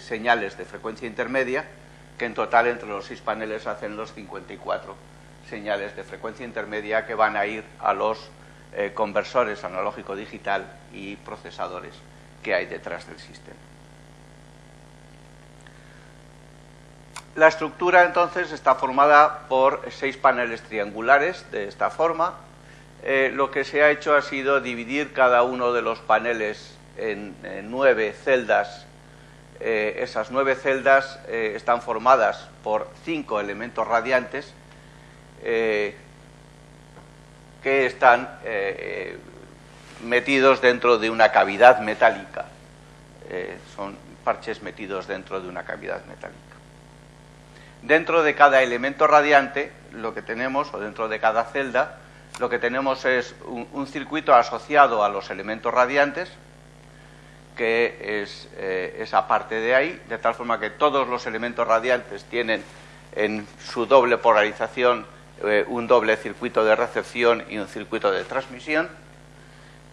señales de frecuencia intermedia, que en total entre los seis paneles hacen los 54 señales de frecuencia intermedia que van a ir a los eh, conversores analógico-digital y procesadores que hay detrás del sistema. La estructura entonces está formada por seis paneles triangulares de esta forma. Eh, lo que se ha hecho ha sido dividir cada uno de los paneles en, nueve celdas. Eh, esas nueve celdas eh, están formadas por cinco elementos radiantes que están metidos dentro de una cavidad metálica. son parches metidos dentro de una cavidad metálica. Dentro de cada elemento radiante, lo que tenemos, o dentro de cada celda, lo que tenemos es un, circuito asociado a los elementos radiantes, que es eh, esa parte de ahí, de tal forma que todos los elementos radiantes tienen en su doble polarización eh, un doble circuito de recepción y un circuito de transmisión.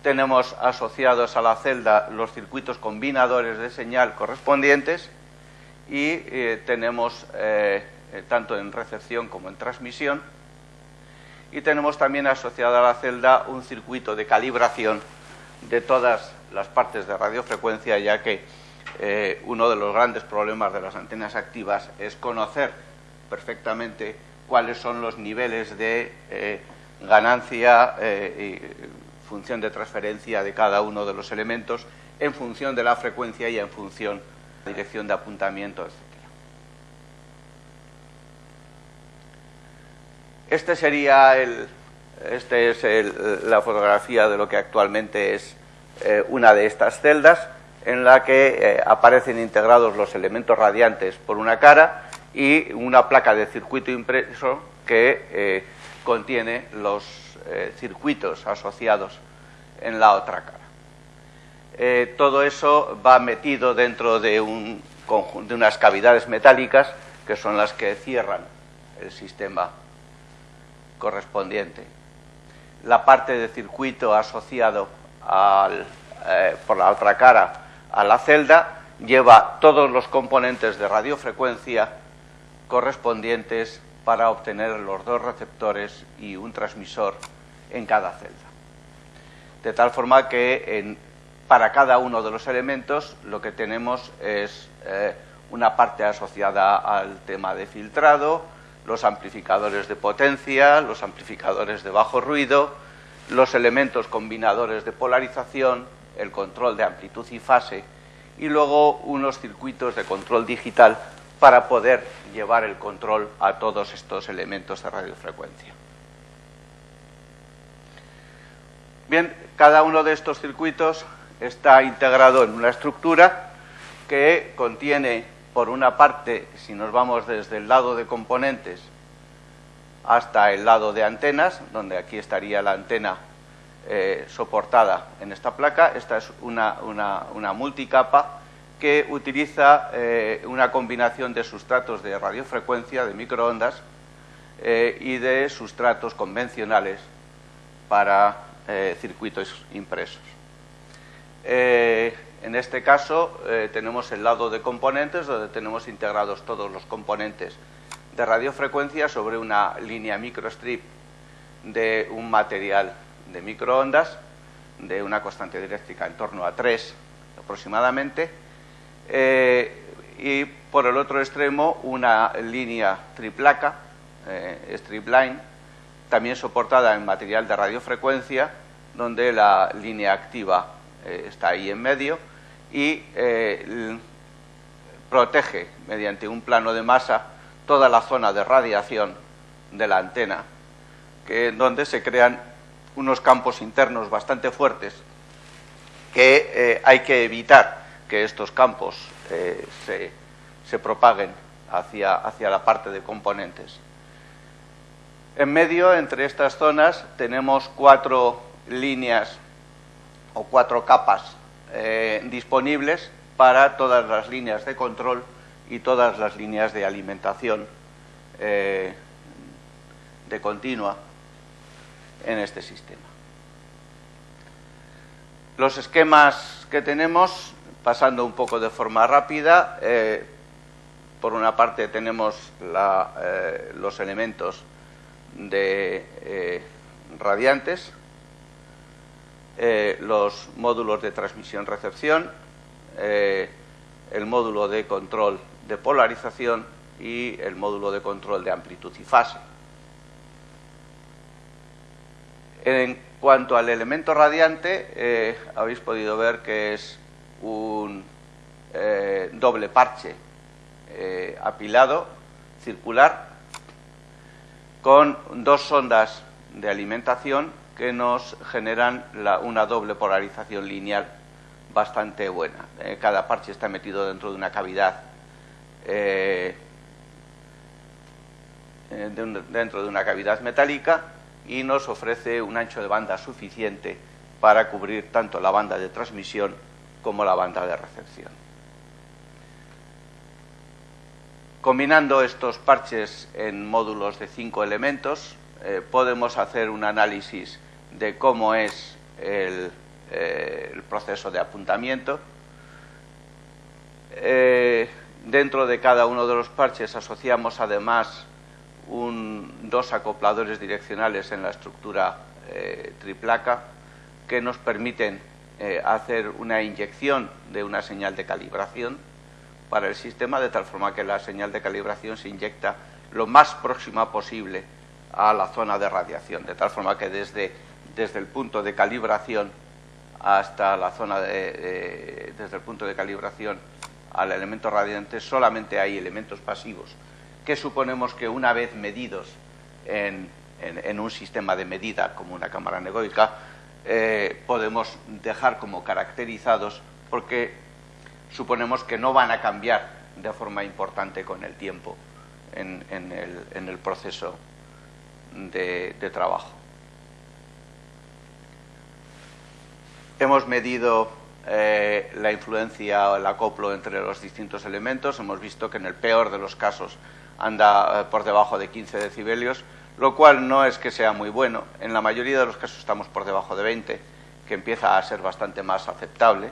Tenemos asociados a la celda los circuitos combinadores de señal correspondientes y eh, tenemos eh, tanto en recepción como en transmisión y tenemos también asociada a la celda un circuito de calibración de todas las partes de radiofrecuencia ya que uno de los grandes problemas de las antenas activas es conocer perfectamente cuáles son los niveles de ganancia y función de transferencia de cada uno de los elementos en función de la frecuencia y en función dirección de apuntamiento, etc. Este sería el, este es la fotografía de lo que actualmente es eh, una de estas celdas, en la que eh, aparecen integrados los elementos radiantes por una cara y una placa de circuito impreso que eh, contiene los circuitos asociados en la otra cara. Todo eso va metido dentro de, de unas cavidades metálicas que son las que cierran el sistema correspondiente. La parte de circuito asociado eh, por la otra cara a la celda lleva todos los componentes de radiofrecuencia correspondientes para obtener los dos receptores y un transmisor en cada celda. De tal forma que para cada uno de los elementos lo que tenemos es eh, una parte asociada al tema de filtrado, los amplificadores de potencia, los amplificadores de bajo ruido, los elementos combinadores de polarización, el control de amplitud y fase y luego unos circuitos de control digital para poder llevar el control a todos estos elementos de radiofrecuencia. Bien, cada uno de estos circuitos está integrado en una estructura que contiene, por una parte, si nos vamos desde el lado de componentes hasta el lado de antenas, donde aquí estaría la antena eh, soportada en esta placa, esta es una, multicapa que utiliza eh, una combinación de sustratos de radiofrecuencia, de microondas, eh, y de sustratos convencionales para circuitos impresos. En este caso tenemos el lado de componentes, donde tenemos integrados todos los componentes de radiofrecuencia sobre una línea microstrip de un material de microondas de una constante diréctrica en torno a 3 aproximadamente eh, y por el otro extremo una línea triplaca, strip line, también soportada en material de radiofrecuencia donde la línea activa eh, está ahí en medio, y eh, protege mediante un plano de masa toda la zona de radiación de la antena, que, donde se crean unos campos internos bastante fuertes que eh, hay que evitar que estos campos se, se, propaguen hacia, hacia la parte de componentes. En medio, entre estas zonas, tenemos cuatro líneas o cuatro capas eh, disponibles para todas las líneas de control y todas las líneas de alimentación eh, de continua en este sistema. Los esquemas que tenemos pasando un poco de forma rápida, eh, por una parte tenemos eh, los elementos de radiantes, los módulos de transmisión-recepción, el módulo de control de polarización y el módulo de control de amplitud y fase. En cuanto al elemento radiante, habéis podido ver que es un eh, doble parche eh, apilado circular con dos sondas de alimentación que nos generan una doble polarización lineal bastante buena. Eh, cada parche está metido dentro de una cavidad dentro de una cavidad metálica y nos ofrece un ancho de banda suficiente para cubrir tanto la banda de transmisión como la banda de recepción. Combinando estos parches en módulos de cinco elementos, eh, podemos hacer un análisis de cómo es el, eh, proceso de apuntamiento. Eh, dentro de cada uno de los parches asociamos además dos acopladores direccionales en la estructura triplaca que nos permiten eh, hacer una inyección de una señal de calibración para el sistema, de tal forma que la señal de calibración se inyecta lo más próxima posible a la zona de radiación, de tal forma que desde, desde el punto de calibración hasta la zona de, desde el punto de calibración al elemento radiante solamente hay elementos pasivos que suponemos que una vez medidos en, un sistema de medida como una cámara negoica eh, podemos dejar como caracterizados porque suponemos que no van a cambiar de forma importante con el tiempo en, el, proceso de, trabajo. Hemos medido eh, la influencia o el acoplo entre los distintos elementos. Hemos visto que en el peor de los casos anda eh, por debajo de 15 decibelios, lo cual no es que sea muy bueno. En la mayoría de los casos estamos por debajo de 20, que empieza a ser bastante más aceptable,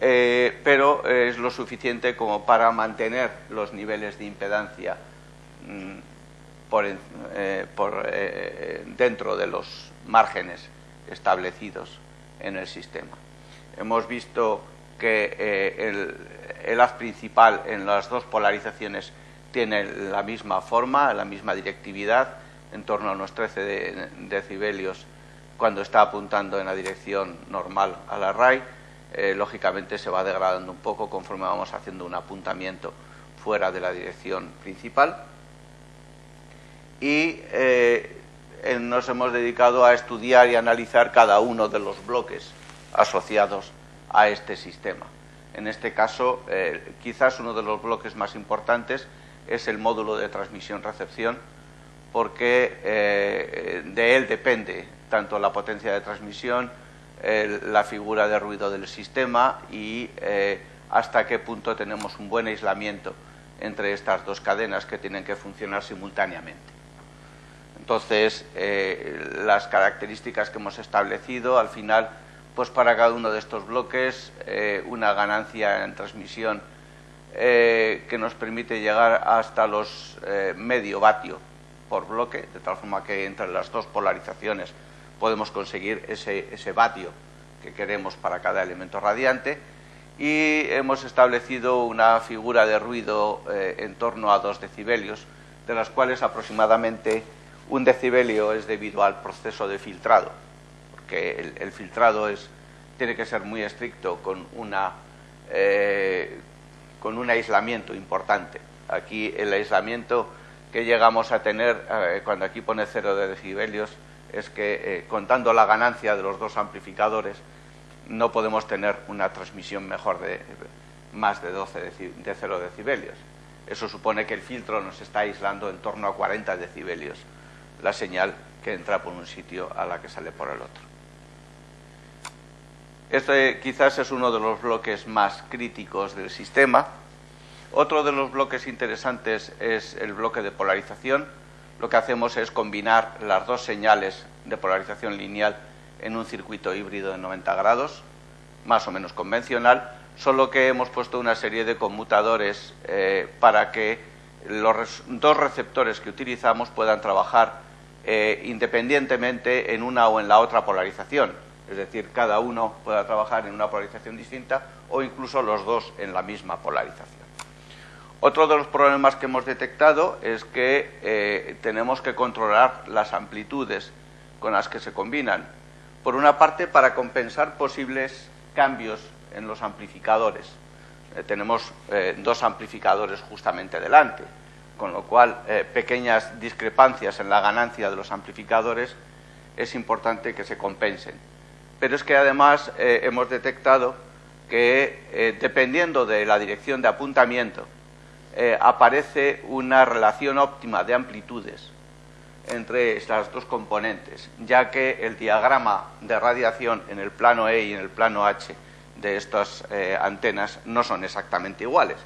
eh, pero es lo suficiente como para mantener los niveles de impedancia mm, por, dentro de los márgenes establecidos en el sistema. Hemos visto que el, el haz principal en las dos polarizaciones tiene la misma forma, la misma directividad, en torno a unos 13 decibelios cuando está apuntando en la dirección normal a la RAI, eh, lógicamente se va degradando un poco conforme vamos haciendo un apuntamiento fuera de la dirección principal. Y eh, nos hemos dedicado a estudiar y analizar cada uno de los bloques asociados a este sistema. En este caso, eh, quizás uno de los bloques más importantes es el módulo de transmisión-recepción, porque eh, de él depende tanto la potencia de transmisión, la figura de ruido del sistema y eh, hasta qué punto tenemos un buen aislamiento entre estas dos cadenas que tienen que funcionar simultáneamente. Entonces, las características que hemos establecido, al final, pues para cada uno de estos bloques, una ganancia en transmisión que nos permite llegar hasta los medio vatio por bloque, de tal forma que entre las dos polarizaciones podemos conseguir ese, ese vatio que queremos para cada elemento radiante. Y hemos establecido una figura de ruido eh, en torno a 2 decibelios, de las cuales aproximadamente un decibelio es debido al proceso de filtrado, porque el, filtrado es, tiene que ser muy estricto con, una, eh, con un aislamiento importante. Aquí el aislamiento que llegamos a tener, eh, cuando aquí pone cero de decibelios, es que eh, contando la ganancia de los dos amplificadores, no podemos tener una transmisión mejor de más de 12 de 0 decibelios. Eso supone que el filtro nos está aislando en torno a 40 decibelios la señal que entra por un sitio a la que sale por el otro. Este quizás es uno de los bloques más críticos del sistema, otro de los bloques interesantes es el bloque de polarización. Lo que hacemos es combinar las dos señales de polarización lineal en un circuito híbrido de 90 grados, más o menos convencional, solo que hemos puesto una serie de conmutadores eh, para que los dos receptores que utilizamos puedan trabajar eh, independientemente en una o en la otra polarización. Es decir, cada uno pueda trabajar en una polarización distinta o incluso los dos en la misma polarización. Otro de los problemas que hemos detectado es que eh, tenemos que controlar las amplitudes con las que se combinan. Por una parte, para compensar posibles cambios en los amplificadores. Eh, tenemos eh, dos amplificadores justamente delante, con lo cual pequeñas discrepancias en la ganancia de los amplificadores es importante que se compensen. Pero es que además hemos detectado que dependiendo de la dirección de apuntamiento eh, aparece una relación óptima de amplitudes entre estas dos componentes, ya que el diagrama de radiación en el plano E y en el plano H de estas eh, antenas no son exactamente iguales.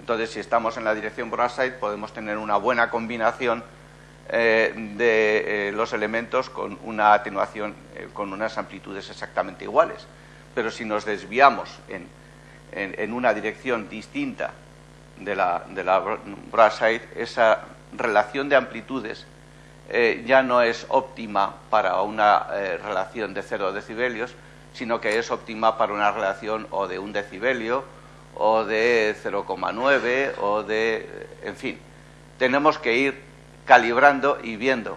Entonces, si estamos en la dirección Broadside, podemos tener una buena combinación eh, de los elementos con una atenuación, con unas amplitudes exactamente iguales. Pero si nos desviamos en una dirección distinta de la, de la esa relación de amplitudes eh, ya no es óptima para una eh, relación de 0 decibelios, sino que es óptima para una relación o de un decibelio o de 0,9 o de... en fin, tenemos que ir calibrando y viendo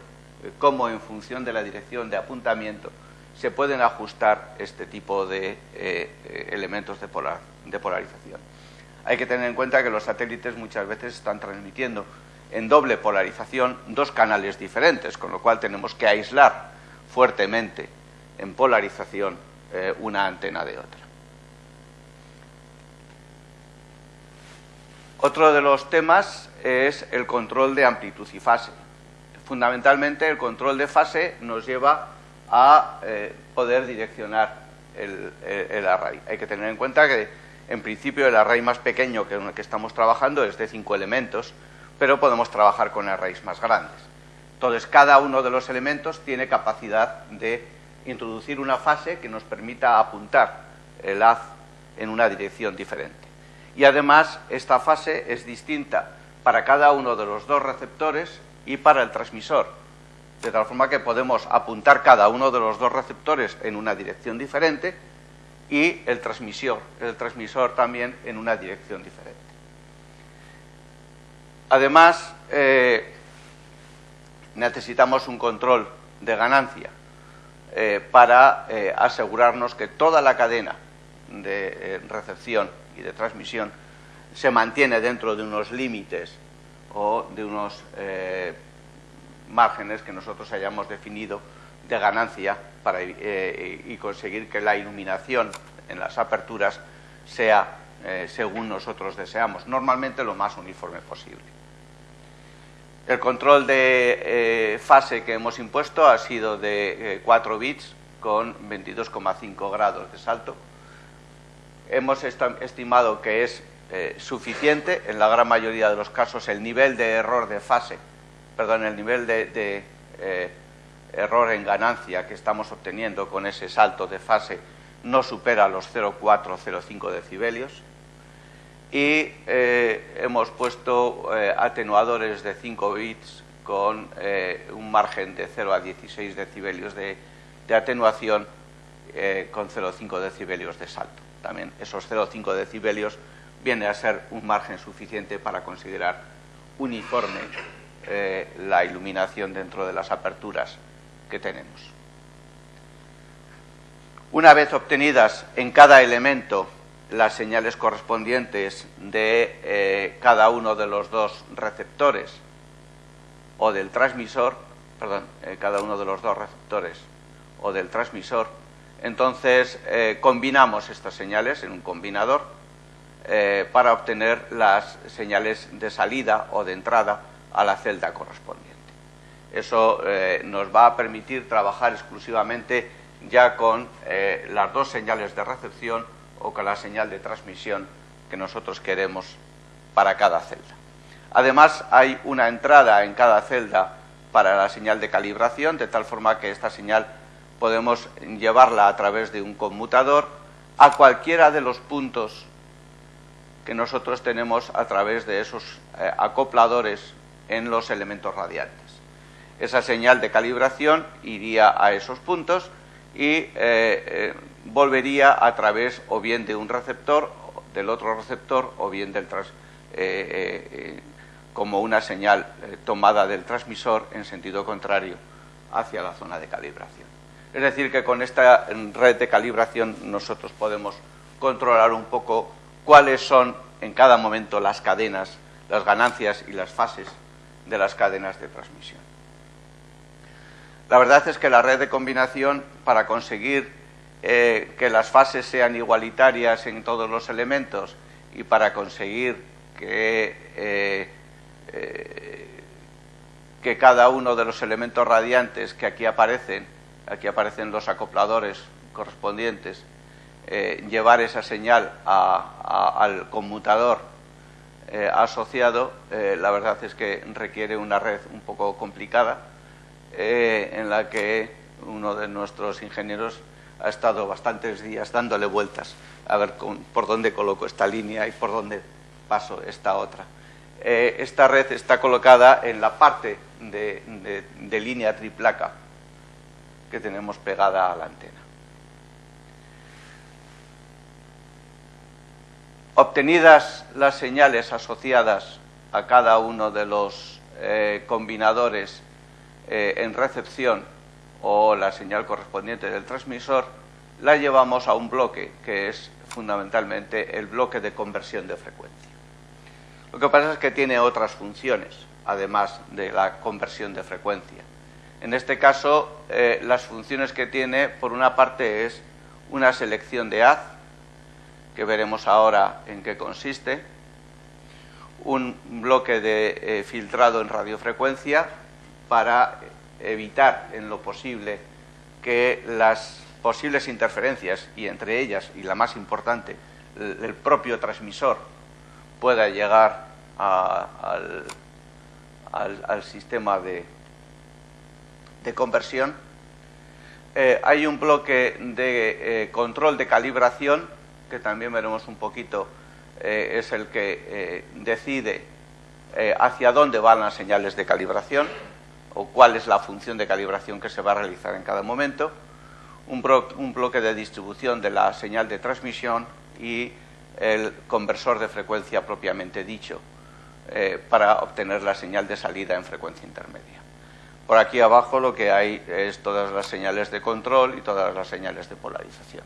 cómo en función de la dirección de apuntamiento se pueden ajustar este tipo de eh, elementos de, polarización. Hay que tener en cuenta que los satélites muchas veces están transmitiendo en doble polarización dos canales diferentes, con lo cual tenemos que aislar fuertemente en polarización eh, una antena de otra. Otro de los temas es el control de amplitud y fase. Fundamentalmente el control de fase nos lleva a eh, poder direccionar el, el array. Hay que tener en cuenta que en principio, el array más pequeño que el que estamos trabajando es de cinco elementos, pero podemos trabajar con arrays más grandes. Entonces, cada uno de los elementos tiene capacidad de introducir una fase que nos permita apuntar el haz en una dirección diferente. Y además, esta fase es distinta para cada uno de los dos receptores y para el transmisor, de tal forma que podemos apuntar cada uno de los dos receptores en una dirección diferente y el transmisor, también en una dirección diferente. Además, eh, necesitamos un control de ganancia eh, para eh, asegurarnos que toda la cadena de recepción de transmisión se mantiene dentro de unos límites o de unos márgenes que nosotros hayamos definido de ganancia para, eh, y conseguir que la iluminación en las aperturas sea eh, según nosotros deseamos, normalmente lo más uniforme posible. El control de eh, fase que hemos impuesto ha sido de 4 bits con 22,5 grados de salto. Hemos estimado que es suficiente, en la gran mayoría de los casos, el nivel de error de fase, perdón, el nivel de error en ganancia que estamos obteniendo con ese salto de fase no supera los 0,4 0,5 decibelios y eh, hemos puesto eh, atenuadores de 5 bits con eh, un margen de 0 a 16 decibelios de, de atenuación con 0,5 decibelios de salto. También esos 0,5 decibelios viene a ser un margen suficiente para considerar uniforme la iluminación dentro de las aperturas que tenemos. Una vez obtenidas en cada elemento las señales correspondientes de eh, cada uno de los dos receptores o del transmisor, perdón, eh, cada uno de los dos receptores o del transmisor, entonces eh, combinamos estas señales en un combinador para obtener las señales de salida o de entrada a la celda correspondiente. Eso eh, nos va a permitir trabajar exclusivamente ya con eh, las dos señales de recepción o con la señal de transmisión que nosotros queremos para cada celda. Además, hay una entrada en cada celda para la señal de calibración, de tal forma que esta señal podemos llevarla a través de un conmutador a cualquiera de los puntos que nosotros tenemos a través de esos eh, acopladores en los elementos radiantes. Esa señal de calibración iría a esos puntos y eh, eh, volvería a través o bien de un receptor, del otro receptor, o bien del como una señal tomada del transmisor en sentido contrario hacia la zona de calibración. Es decir, que con esta red de calibración nosotros podemos controlar un poco cuáles son en cada momento las cadenas, las ganancias y las fases de las cadenas de transmisión. La verdad es que la red de combinación, para conseguir eh, que las fases sean igualitarias en todos los elementos y para conseguir que, eh, eh, que cada uno de los elementos radiantes que aquí aparecen, aquí aparecen los acopladores correspondientes, eh, llevar esa señal al conmutador eh, asociado, eh, la verdad es que requiere una red un poco complicada en la que uno de nuestros ingenieros ha estado bastantes días dándole vueltas a ver por dónde coloco esta línea y por dónde paso esta otra. esta red está colocada en la parte de línea triplaca que tenemos pegada a la antena. Obtenidas las señales asociadas a cada uno de los eh, combinadores eh, en recepción o la señal correspondiente del transmisor, la llevamos a un bloque que es fundamentalmente el bloque de conversión de frecuencia. Lo que pasa es que tiene otras funciones, además de la conversión de frecuencia. En este caso, eh, las funciones que tiene, por una parte, es una selección de haz, que veremos ahora en qué consiste, un bloque de eh, filtrado en radiofrecuencia para evitar en lo posible que las posibles interferencias, y entre ellas, y la más importante, el, propio transmisor pueda llegar al, sistema de, conversión. Eh, hay un bloque de eh, control de calibración que también veremos un poquito, eh, es el que decide hacia dónde van las señales de calibración o cuál es la función de calibración que se va a realizar en cada momento, un, un bloque de distribución de la señal de transmisión y el conversor de frecuencia propiamente dicho para obtener la señal de salida en frecuencia intermedia. Por aquí abajo lo que hay es todas las señales de control y todas las señales de polarización.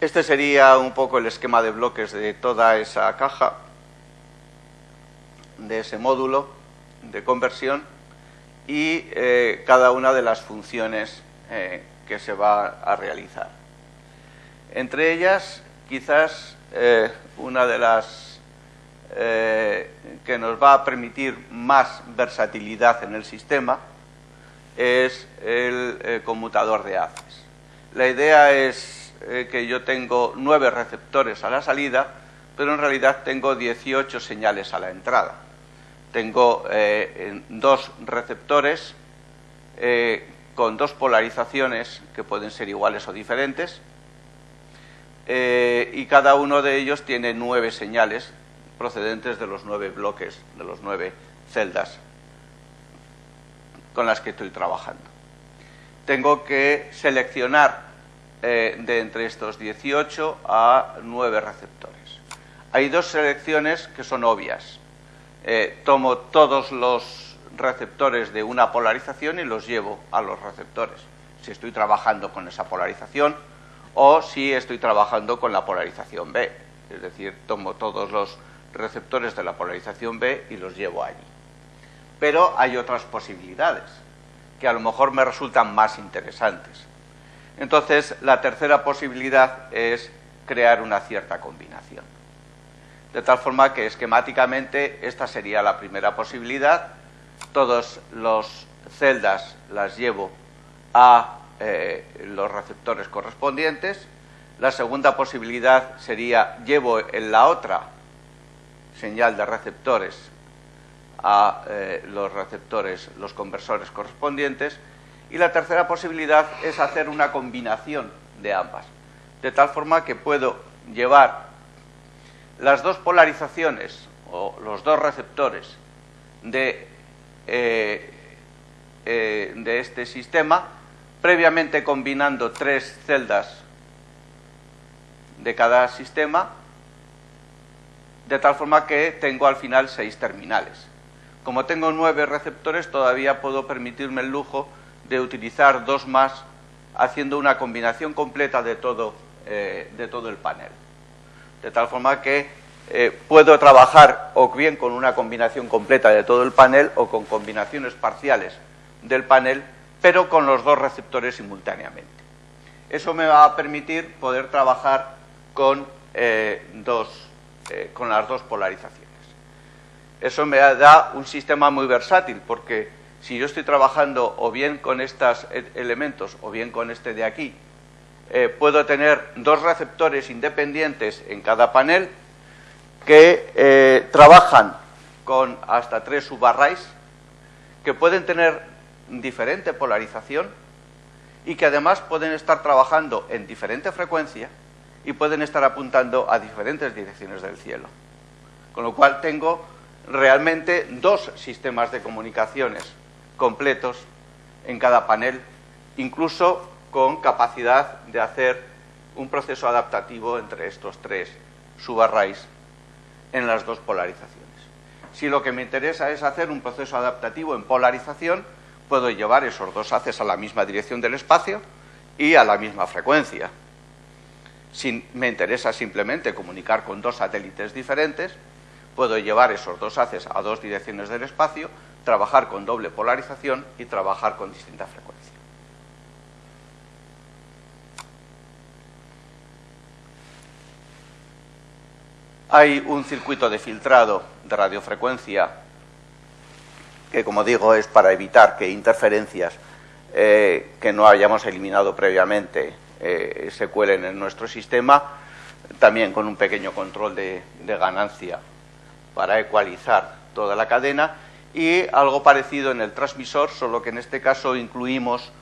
Este sería un poco el esquema de bloques de toda esa caja, de ese módulo de conversión y eh, cada una de las funciones eh, que se va a realizar. Entre ellas, quizás eh, una de las que nos va a permitir más versatilidad en el sistema es el conmutador de haces. La idea es eh, que yo tengo nueve receptores a la salida, pero en realidad tengo 18 señales a la entrada. Tengo eh, dos receptores eh, con dos polarizaciones que pueden ser iguales o diferentes, y cada uno de ellos tiene nueve señales procedentes de los nueve bloques, de los nueve celdas con las que estoy trabajando. Tengo que seleccionar eh, de entre estos 18 a 9 receptores. Hay dos selecciones que son obvias. Eh, tomo todos los receptores de una polarización y los llevo a los receptores, si estoy trabajando con esa polarización o si estoy trabajando con la polarización B. Es decir, tomo todos los receptores de la polarización B y los llevo allí. Pero hay otras posibilidades que a lo mejor me resultan más interesantes. Entonces, la tercera posibilidad es crear una cierta combinación. De tal forma que esquemáticamente esta sería la primera posibilidad. Todas las celdas las llevo a eh, los receptores correspondientes. La segunda posibilidad sería llevo en la otra señal de receptores a eh, los receptores, los conversores correspondientes y la tercera posibilidad es hacer una combinación de ambas. de tal forma que puedo llevar las dos polarizaciones o los dos receptores de, eh, eh, de este sistema, previamente combinando tres celdas de cada sistema, de tal forma que tengo al final seis terminales. Como tengo nueve receptores, todavía puedo permitirme el lujo de utilizar dos más, haciendo una combinación completa de todo, eh, de todo el panel. De tal forma que eh, puedo trabajar o bien con una combinación completa de todo el panel o con combinaciones parciales del panel, pero con los dos receptores simultáneamente. Eso me va a permitir poder trabajar con, eh, dos, con las dos polarizaciones. Eso me da un sistema muy versátil porque si yo estoy trabajando o bien con estos e-, elementos o bien con este de aquí, eh, puedo tener dos receptores independientes en cada panel que eh, trabajan con hasta tres subarrays, que pueden tener diferente polarización y que además pueden estar trabajando en diferente frecuencia y pueden estar apuntando a diferentes direcciones del cielo. Con lo cual tengo realmente dos sistemas de comunicaciones completos en cada panel, incluso con capacidad de hacer un proceso adaptativo entre estos tres subarrays en las dos polarizaciones. Si lo que me interesa es hacer un proceso adaptativo en polarización, puedo llevar esos dos haces a la misma dirección del espacio y a la misma frecuencia. Si me interesa simplemente comunicar con dos satélites diferentes, puedo llevar esos dos haces a dos direcciones del espacio, trabajar con doble polarización y trabajar con distinta frecuencia. Hay un circuito de filtrado de radiofrecuencia que, como digo, es para evitar que interferencias eh, que no hayamos eliminado previamente eh, se cuelen en nuestro sistema, también con un pequeño control de ganancia para ecualizar toda la cadena y algo parecido en el transmisor, solo que en este caso incluimos,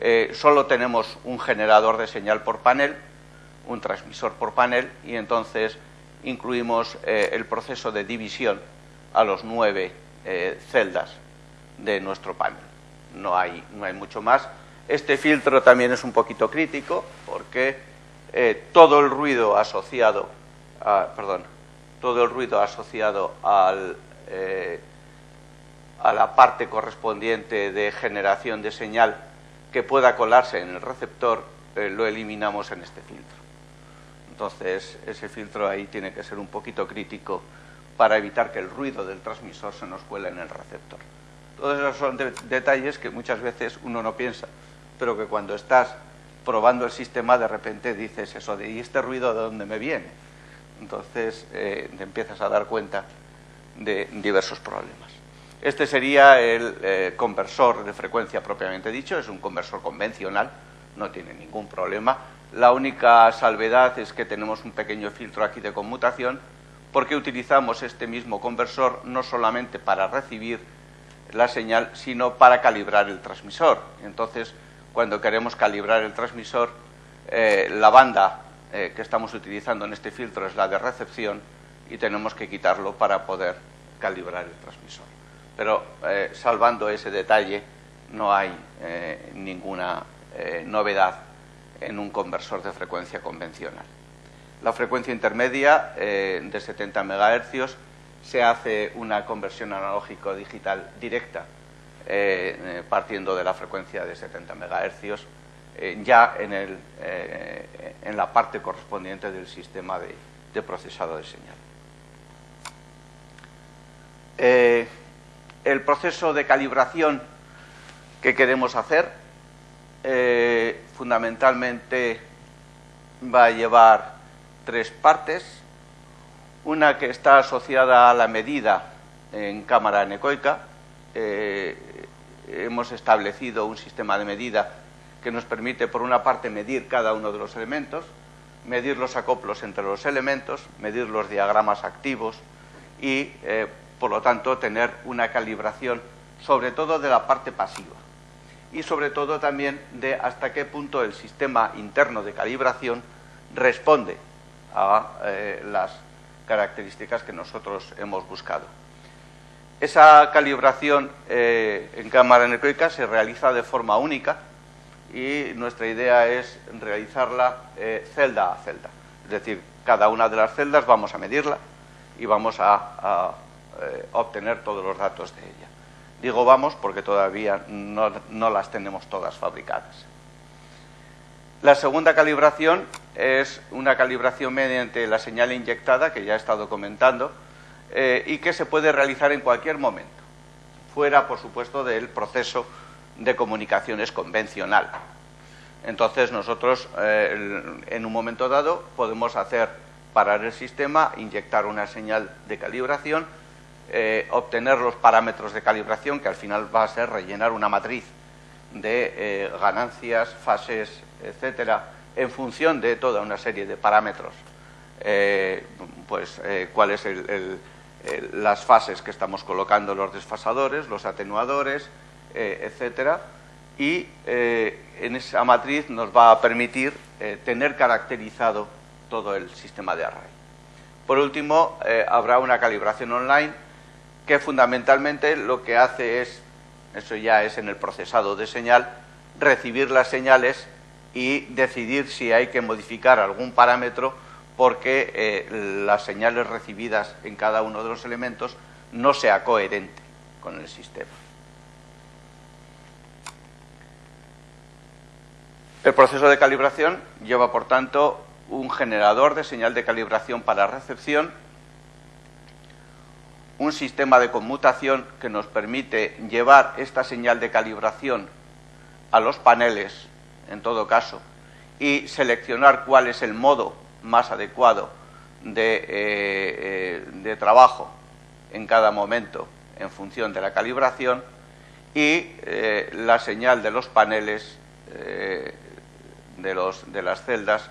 eh, solo tenemos un generador de señal por panel, un transmisor por panel y entonces incluimos eh, el proceso de división a los nueve celdas de nuestro panel. No hay, no hay mucho más. Este filtro también es un poquito crítico porque todo el ruido asociado, a, perdón, todo el ruido asociado eh, a la parte correspondiente de generación de señal que pueda colarse en el receptor, eh, lo eliminamos en este filtro. Entonces, ese filtro ahí tiene que ser un poquito crítico para evitar que el ruido del transmisor se nos cuele en el receptor. Todos esos son detalles que muchas veces uno no piensa, pero que cuando estás probando el sistema de repente dices eso de ¿y este ruido de dónde me viene? entonces eh, te empiezas a dar cuenta de diversos problemas. Este sería el eh, conversor de frecuencia propiamente dicho, es un conversor convencional, no tiene ningún problema. La única salvedad es que tenemos un pequeño filtro aquí de conmutación porque utilizamos este mismo conversor no solamente para recibir la señal, sino para calibrar el transmisor. Entonces, cuando queremos calibrar el transmisor, eh, la banda eh, que estamos utilizando en este filtro es la de recepción y tenemos que quitarlo para poder calibrar el transmisor. Pero eh, salvando ese detalle, no hay ninguna novedad en un conversor de frecuencia convencional. La frecuencia intermedia de 70 MHz se hace una conversión analógico-digital directa partiendo de la frecuencia de 70 MHz eh, ya en, el, eh, en, la parte correspondiente del sistema de, procesado de señal. Eh, el proceso de calibración que queremos hacer fundamentalmente va a llevar tres partes. Una que está asociada a la medida en cámara anecoica. Hemos establecido un sistema de medida que nos permite, por una parte, medir cada uno de los elementos, medir los acoplos entre los elementos, medir los diagramas activos y, eh, por lo tanto, tener una calibración, sobre todo de la parte pasiva y, sobre todo, también de hasta qué punto el sistema interno de calibración responde a eh, las características que nosotros hemos buscado. Esa calibración eh, en cámara anecoica se realiza de forma única y nuestra idea es realizarla eh, celda a celda. Es decir, cada una de las celdas vamos a medirla y vamos a, obtener todos los datos de ella. Digo vamos porque todavía no las tenemos todas fabricadas. La segunda calibración es una calibración mediante la señal inyectada, que ya he estado comentando, eh, y que se puede realizar en cualquier momento, fuera, por supuesto, del proceso de comunicaciones convencional. Entonces, nosotros, eh, en un momento dado, podemos hacer parar el sistema, inyectar una señal de calibración, eh, obtener los parámetros de calibración, que al final va a ser rellenar una matriz de ganancias, fases, etcétera, en función de toda una serie de parámetros, pues eh, cuáles son las fases que estamos colocando, los desfasadores, los atenuadores, eh, etcétera, y en esa matriz nos va a permitir tener caracterizado todo el sistema de array. Por último, habrá una calibración online que fundamentalmente lo que hace es, eso ya es en el procesado de señal, recibir las señales y decidir si hay que modificar algún parámetro porque eh, las señales recibidas en cada uno de los elementos no sea coherente con el sistema. El proceso de calibración lleva, por tanto, un generador de señal de calibración para recepción, un sistema de conmutación que nos permite llevar esta señal de calibración a los paneles en todo caso, y seleccionar cuál es el modo más adecuado de, eh, eh, de trabajo en cada momento en función de la calibración y eh, la señal de los paneles de, las celdas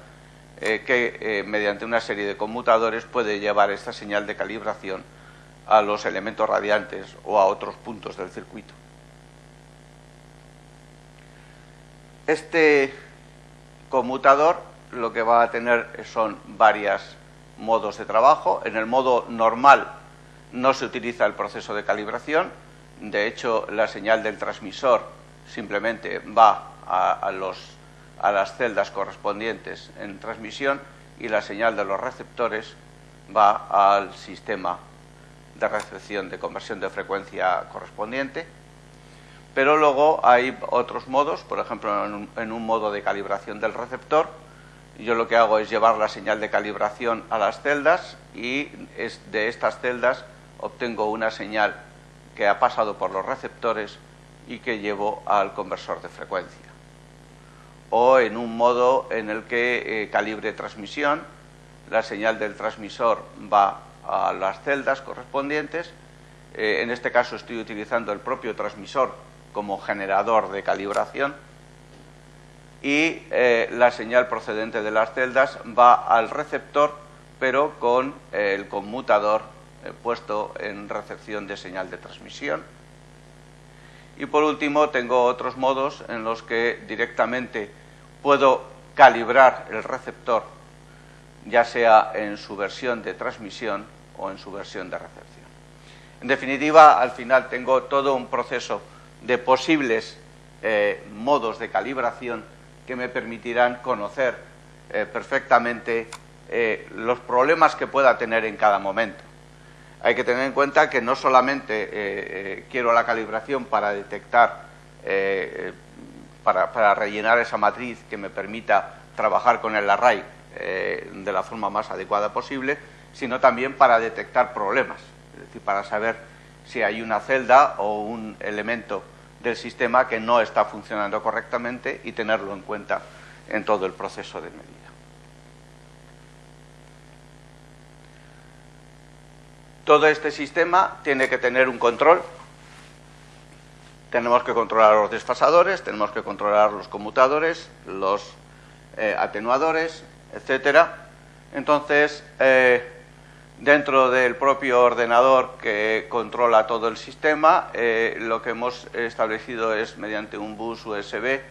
que mediante una serie de conmutadores puede llevar esta señal de calibración a los elementos radiantes o a otros puntos del circuito. Este conmutador lo que va a tener son varios modos de trabajo. En el modo normal no se utiliza el proceso de calibración. De hecho, la señal del transmisor simplemente va a, las celdas correspondientes en transmisión y la señal de los receptores va al sistema de recepción de conversión de frecuencia correspondiente pero luego hay otros modos, por ejemplo, en un, modo de calibración del receptor, yo lo que hago es llevar la señal de calibración a las celdas y de estas celdas obtengo una señal que ha pasado por los receptores y que llevo al conversor de frecuencia. O en un modo en el que eh, calibre transmisión, la señal del transmisor va a las celdas correspondientes. Eh, en este caso estoy utilizando el propio transmisor como generador de calibración y eh, la señal procedente de las celdas va al receptor pero con eh, el conmutador eh, puesto en recepción de señal de transmisión. Y por último tengo otros modos en los que directamente puedo calibrar el receptor ya sea en su versión de transmisión o en su versión de recepción. En definitiva, al final tengo todo un proceso de posibles modos de calibración que me permitirán conocer eh, perfectamente eh, los problemas que pueda tener en cada momento. Hay que tener en cuenta que no solamente quiero la calibración para detectar, para, para, rellenar esa matriz que me permita trabajar con el array de la forma más adecuada posible, sino también para detectar problemas, es decir, para saber si hay una celda o un elemento del sistema que no está funcionando correctamente y tenerlo en cuenta en todo el proceso de medida. Todo este sistema tiene que tener un control. Tenemos que controlar los desfasadores, tenemos que controlar los conmutadores, los eh, atenuadores, etcétera. Entonces, eh, Dentro del propio ordenador que controla todo el sistema, eh, lo que hemos establecido es, mediante un bus USB,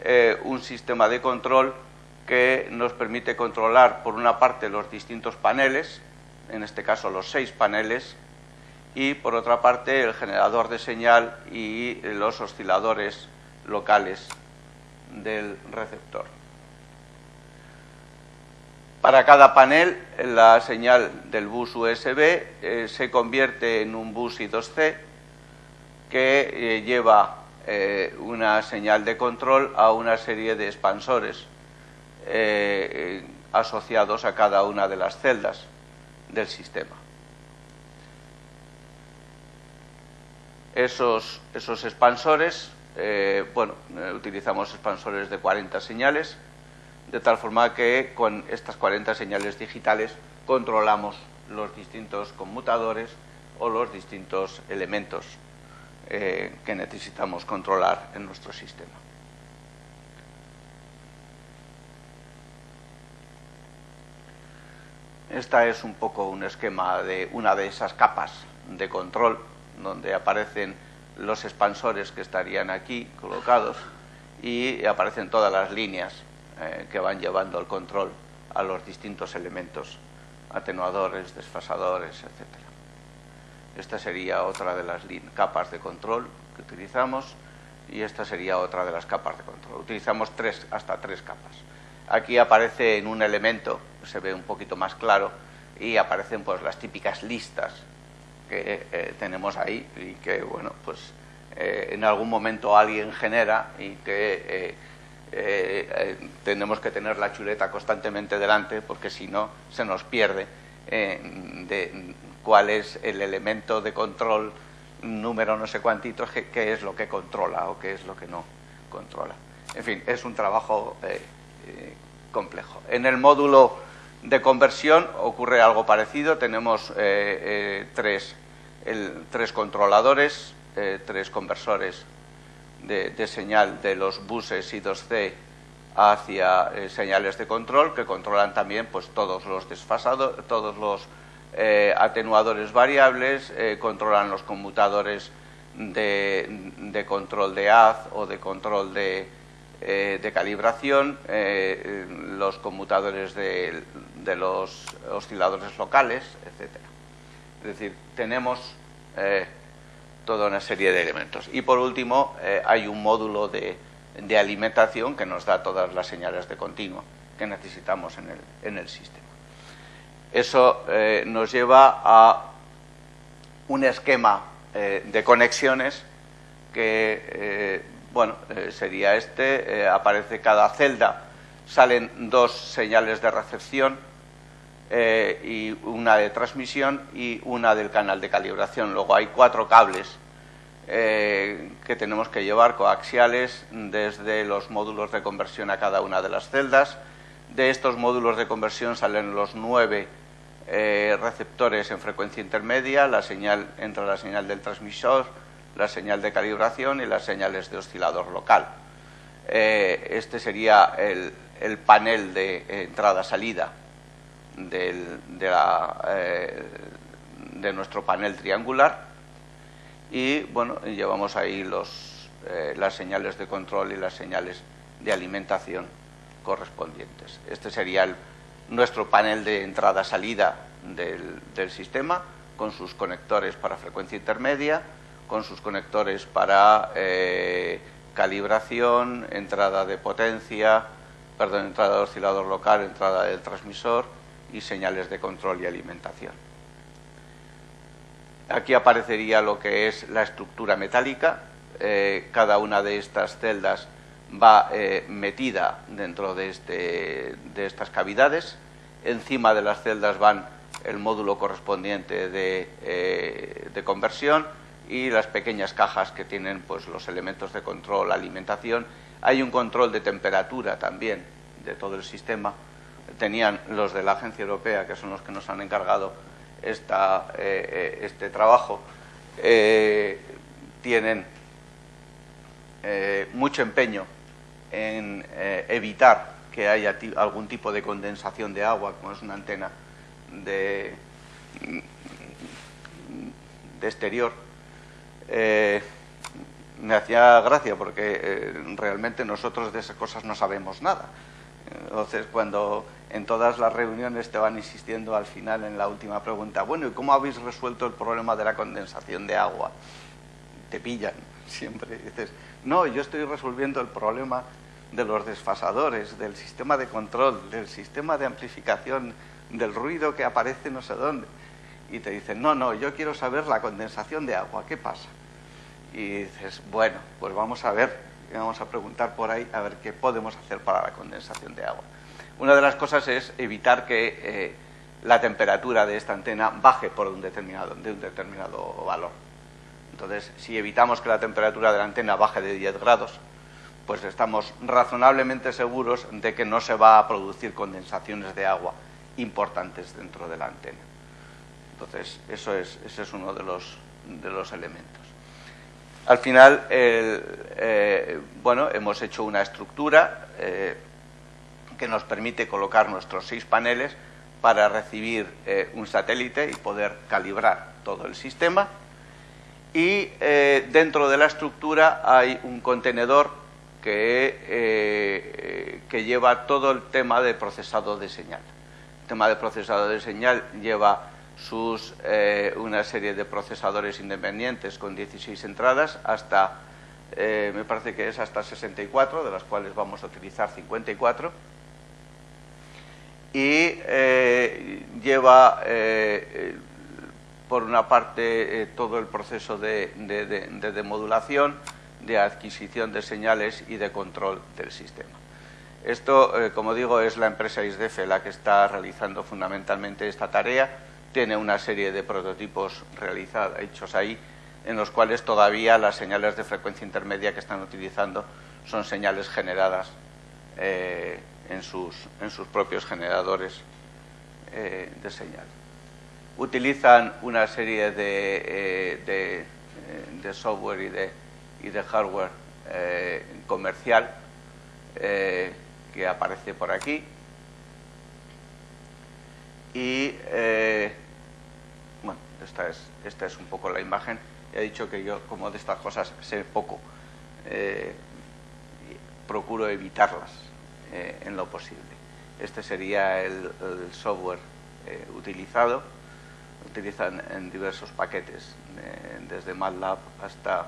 eh, un sistema de control que nos permite controlar, por una parte, los distintos paneles, en este caso los seis paneles, y por otra parte el generador de señal y los osciladores locales del receptor. Para cada panel, la señal del bus USB eh, se convierte en un bus I2C que eh, lleva eh, una señal de control a una serie de expansores asociados a cada una de las celdas del sistema. Esos, esos expansores, bueno, utilizamos expansores de 40 señales, de tal forma que con estas 40 señales digitales controlamos los distintos conmutadores o los distintos elementos eh, que necesitamos controlar en nuestro sistema. Esta es un poco un esquema de una de esas capas de control donde aparecen los expansores que estarían aquí colocados y aparecen todas las líneas eh, que van llevando el control a los distintos elementos, atenuadores, desfasadores, etc. Esta sería otra de las capas de control que utilizamos y esta sería otra de las capas de control. Utilizamos tres, hasta tres capas. Aquí aparece en un elemento, se ve un poquito más claro, y aparecen pues las típicas listas que eh, tenemos ahí y que, bueno, pues eh, en algún momento alguien genera y que eh, eh, tenemos que tener la chuleta constantemente delante porque si no se nos pierde eh, de cuál es el elemento de control número no sé cuántitos qué es lo que controla o qué es lo que no controla. En fin, es un trabajo complejo. En el módulo de conversión ocurre algo parecido. Tenemos tres, tres controladores, tres conversores de, señal de los buses I2C hacia eh, señales de control que controlan también pues todos los desfasados, todos los eh, atenuadores variables, eh, controlan los conmutadores de, control de haz o de control de, de calibración, los conmutadores de, de, los osciladores locales, etc. Es decir, tenemos toda una serie de elementos. Y por último, eh, hay un módulo de, alimentación que nos da todas las señales de continuo que necesitamos en el, sistema. Eso eh, nos lleva a un esquema eh, de conexiones que, bueno, sería este, aparece cada celda, salen dos señales de recepción, eh, y una de transmisión y una del canal de calibración. Luego hay cuatro cables eh, que tenemos que llevar coaxiales desde los módulos de conversión a cada una de las celdas. De estos módulos de conversión salen los nueve eh, receptores en frecuencia intermedia, la señal entra la señal del transmisor, la señal de calibración y las señales de oscilador local. este sería el panel de entrada-salida eh, de, nuestro panel triangular y bueno, llevamos ahí los, eh, las señales de control y las señales de alimentación correspondientes. Este sería nuestro panel de entrada-salida del, sistema con sus conectores para frecuencia intermedia, con sus conectores para eh, calibración, entrada de potencia, perdón, entrada de oscilador local, entrada del transmisor y señales de control y alimentación. Aquí aparecería lo que es la estructura metálica. Eh, cada una de estas celdas va eh, metida dentro de, este, de, estas cavidades. Encima de las celdas van el módulo correspondiente de, eh, de, conversión y las pequeñas cajas que tienen pues, los elementos de control, alimentación. Hay un control de temperatura también de todo el sistema tenían los de la Agencia Europea, que son los que nos han encargado esta, eh, eh, este trabajo, eh, tienen mucho empeño en evitar que haya algún tipo de condensación de agua, como es una antena de, de exterior. me hacía gracia porque realmente nosotros de esas cosas no sabemos nada Entonces, cuando en todas las reuniones te van insistiendo al final en la última pregunta, bueno, ¿y cómo habéis resuelto el problema de la condensación de agua? Te pillan siempre. Dices, no, yo estoy resolviendo el problema de los desfasadores, del sistema de control, del sistema de amplificación, del ruido que aparece no sé dónde. Y te dicen, no, no, yo quiero saber la condensación de agua, ¿qué pasa? Y dices, bueno, pues vamos a ver, vamos a preguntar por ahí a ver qué podemos hacer para la condensación de agua. Una de las cosas es evitar que eh, la temperatura de esta antena baje por un determinado, de un determinado valor. Entonces, si evitamos que la temperatura de la antena baje de 10 grados, pues estamos razonablemente seguros de que no se va a producir condensaciones de agua importantes dentro de la antena. Entonces, eso es, ese es uno de los, de los elementos. Al final, eh, bueno, hemos hecho una estructura eh, que nos permite colocar nuestros seis paneles para recibir eh, un satélite y poder calibrar todo el sistema y eh, dentro de la estructura hay un contenedor que, eh, que, lleva todo el tema de procesado de señal. El tema de procesado de señal lleva sus, una serie de procesadores independientes con 16 entradas hasta, me parece que es hasta 64, de las cuales vamos a utilizar 54. Y lleva por una parte, eh, todo el proceso de, demodulación, de adquisición de señales y de control del sistema. Esto, eh, como digo, es la empresa ISDEFE la que está realizando fundamentalmente esta tarea. Tiene una serie de prototipos realizados, hechos ahí, en los cuales todavía las señales de frecuencia intermedia que están utilizando son señales generadas eh, en, sus, propios generadores de señal utilizan una serie de, eh, eh, software y de, hardware eh, comercial que aparece por aquí. Y bueno, esta es, esta es un poco la imagen. He dicho que yo, como de estas cosas, sé poco. procuro evitarlas en lo posible. Este sería el software utilizado utilizan en diversos paquetes, desde MATLAB hasta,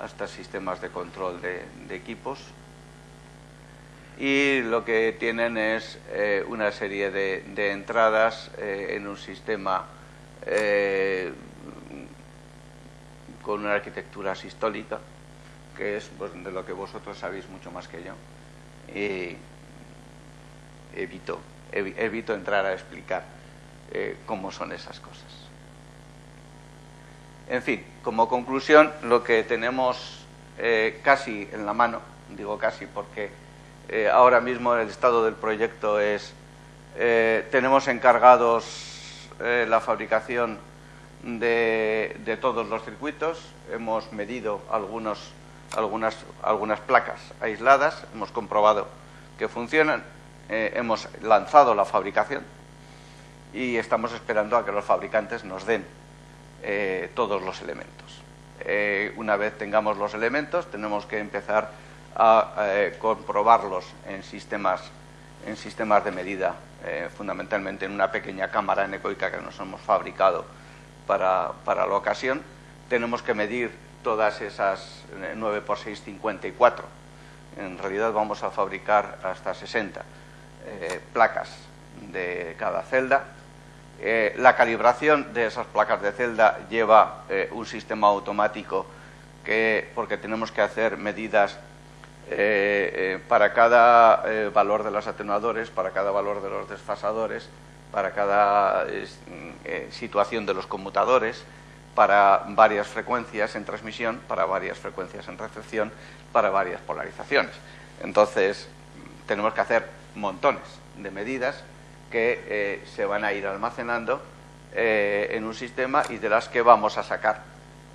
hasta sistemas de control de, equipos. Y lo que tienen es eh, una serie de, entradas eh, en un sistema eh, con una arquitectura sistólica, que es pues, de lo que vosotros sabéis mucho más que yo. Y evito, evito entrar a explicar eh, cómo son esas cosas. En fin, como conclusión, lo que tenemos eh, casi en la mano, digo casi porque eh, ahora mismo el estado del proyecto es, tenemos encargados la fabricación de, de, todos los circuitos, hemos medido algunos, algunas, algunas placas aisladas, hemos comprobado que funcionan, hemos lanzado la fabricación y estamos esperando a que los fabricantes nos den eh, todos los elementos. Eh, una vez tengamos los elementos, tenemos que empezar a eh, comprobarlos en sistemas, en sistemas de medida, fundamentalmente en una pequeña cámara anecoica que nos hemos fabricado para, para la ocasión. Tenemos que medir todas esas 9 x 6, 54. En realidad vamos a fabricar hasta 60 placas de cada celda eh, la calibración de esas placas de celda lleva eh, un sistema automático que, porque tenemos que hacer medidas eh, para cada valor de los atenuadores, para cada valor de los desfasadores, para cada situación de los conmutadores, para varias frecuencias en transmisión, para varias frecuencias en recepción, para varias polarizaciones. Entonces, tenemos que hacer montones de medidas que eh, se van a ir almacenando eh, en un sistema y de las que vamos a sacar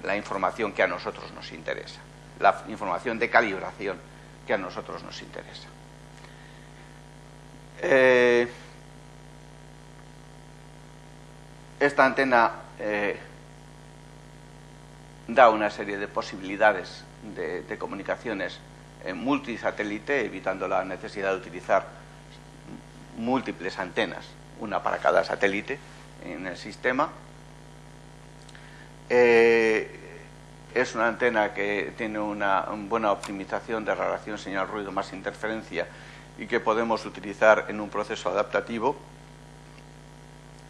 la información que a nosotros nos interesa, la información de calibración que a nosotros nos interesa. Eh, esta antena da una serie de posibilidades de, comunicaciones multisatélite, evitando la necesidad de utilizar múltiples antenas, una para cada satélite en el sistema. Eh, es una antena que tiene una, buena optimización de relación señal-ruido más interferencia y que podemos utilizar en un proceso adaptativo.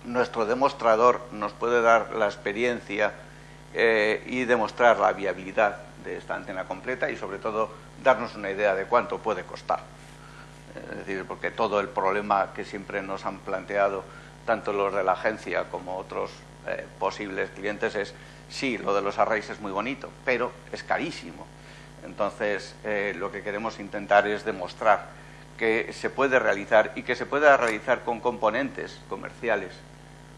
Nuestro demostrador nos puede dar la experiencia eh, y demostrar la viabilidad de esta antena completa y sobre todo darnos una idea de cuánto puede costar. Es decir, porque todo el problema que siempre nos han planteado tanto los de la agencia como otros eh, posibles clientes es sí, lo de los arrays es muy bonito, pero es carísimo. Entonces, eh, lo que queremos intentar es demostrar que se puede realizar y que se puede realizar con componentes comerciales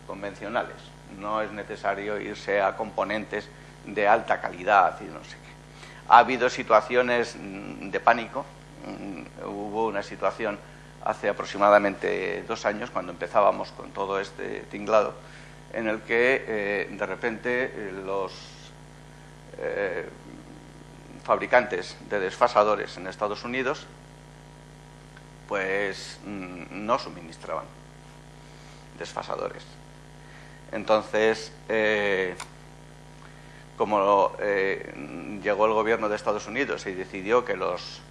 convencionales. No es necesario irse a componentes de alta calidad y no sé qué. Ha habido situaciones mm, de pánico. Mm, hubo una situación hace aproximadamente dos años, cuando empezábamos con todo este tinglado, en el que eh, de repente eh, los eh, fabricantes de desfasadores en Estados Unidos pues mm, no suministraban desfasadores. Entonces, como llegó el gobierno de Estados Unidos y decidió que los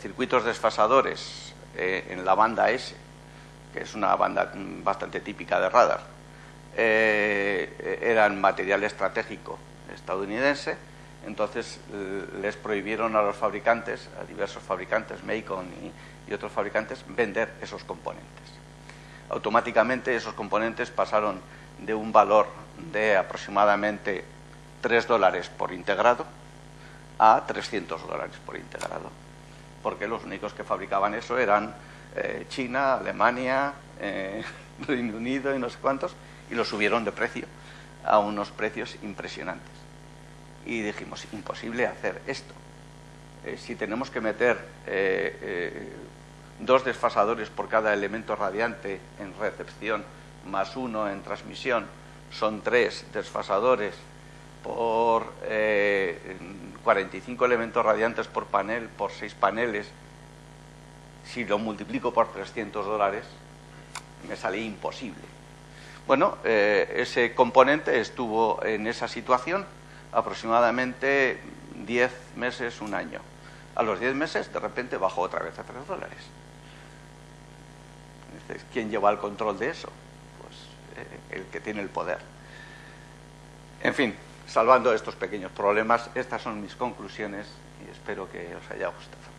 circuitos desfasadores en la banda S, que es una banda mm, bastante típica de radar, eh, eran material estratégico estadounidense, entonces les prohibieron a los fabricantes, a diversos fabricantes, Macon y, otros fabricantes, vender esos componentes. Automáticamente esos componentes pasaron de un valor de aproximadamente 3 dólares por integrado a 300 dólares por integrado, porque los únicos que fabricaban eso eran eh, China, Alemania, eh, Reino Unido y no sé cuántos, y lo subieron de precio a unos precios impresionantes. Y dijimos, imposible hacer esto. Eh, si tenemos que meter dos desfasadores por cada elemento radiante en recepción, más uno en transmisión, son tres desfasadores por 45 elementos radiantes por panel, por seis paneles, si lo multiplico por 300 dólares, me sale imposible. Bueno, eh, ese componente estuvo en esa situación aproximadamente 10 meses, un año. A los 10 meses, de repente, bajó otra vez a 3 dólares. ¿Quién lleva el control de eso? El que tiene el poder. En fin, salvando estos pequeños problemas, estas son mis conclusiones y espero que os haya gustado.